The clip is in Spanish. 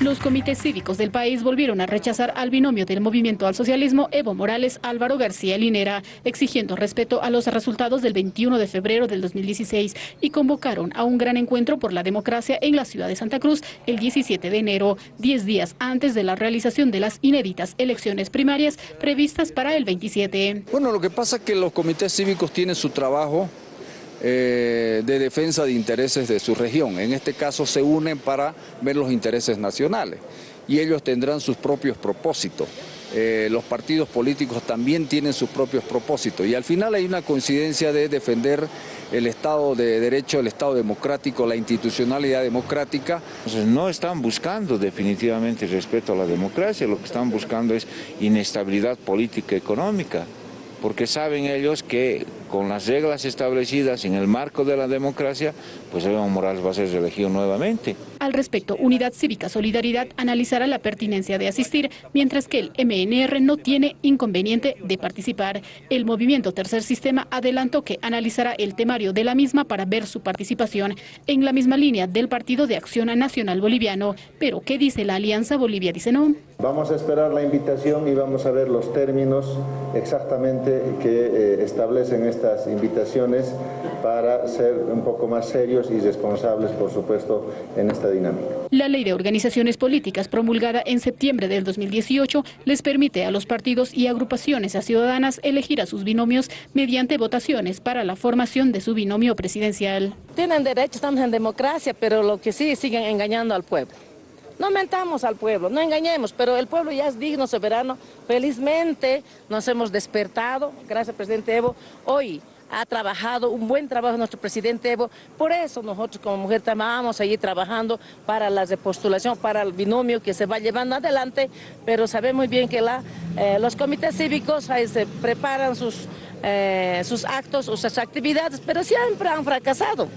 Los comités cívicos del país volvieron a rechazar al binomio del movimiento al socialismo Evo Morales Álvaro García Linera, exigiendo respeto a los resultados del 21 de febrero del 2016 y convocaron a un gran encuentro por la democracia en la ciudad de Santa Cruz el 17 de enero, 10 días antes de la realización de las inéditas elecciones primarias previstas para el 27. Bueno, lo que pasa es que los comités cívicos tienen su trabajo eh, de defensa de intereses de su región. En este caso se unen para ver los intereses nacionales y ellos tendrán sus propios propósitos. Eh, los partidos políticos también tienen sus propios propósitos y al final hay una coincidencia de defender el Estado de Derecho, el Estado democrático, la institucionalidad democrática. no están buscando definitivamente respeto a la democracia, lo que están buscando es inestabilidad política económica porque saben ellos que con las reglas establecidas en el marco de la democracia, pues Evo Morales va a ser reelegido nuevamente. Al respecto, Unidad Cívica Solidaridad analizará la pertinencia de asistir, mientras que el MNR no tiene inconveniente de participar. El movimiento Tercer Sistema adelantó que analizará el temario de la misma para ver su participación en la misma línea del Partido de Acción Nacional Boliviano. Pero, ¿qué dice la Alianza Bolivia? Dice no. Vamos a esperar la invitación y vamos a ver los términos exactamente que eh, establecen estas invitaciones para ser un poco más serios y responsables, por supuesto, en esta dinámica. La ley de organizaciones políticas promulgada en septiembre del 2018 les permite a los partidos y agrupaciones a ciudadanas elegir a sus binomios mediante votaciones para la formación de su binomio presidencial. Tienen derecho, estamos en democracia, pero lo que sí siguen engañando al pueblo. No mentamos al pueblo, no engañemos, pero el pueblo ya es digno, soberano. Felizmente nos hemos despertado, gracias presidente Evo. Hoy ha trabajado un buen trabajo nuestro presidente Evo, por eso nosotros como mujer vamos a seguir trabajando para la repostulación, para el binomio que se va llevando adelante, pero sabemos muy bien que la, eh, los comités cívicos ahí se preparan sus, eh, sus actos, sus actividades, pero siempre han fracasado.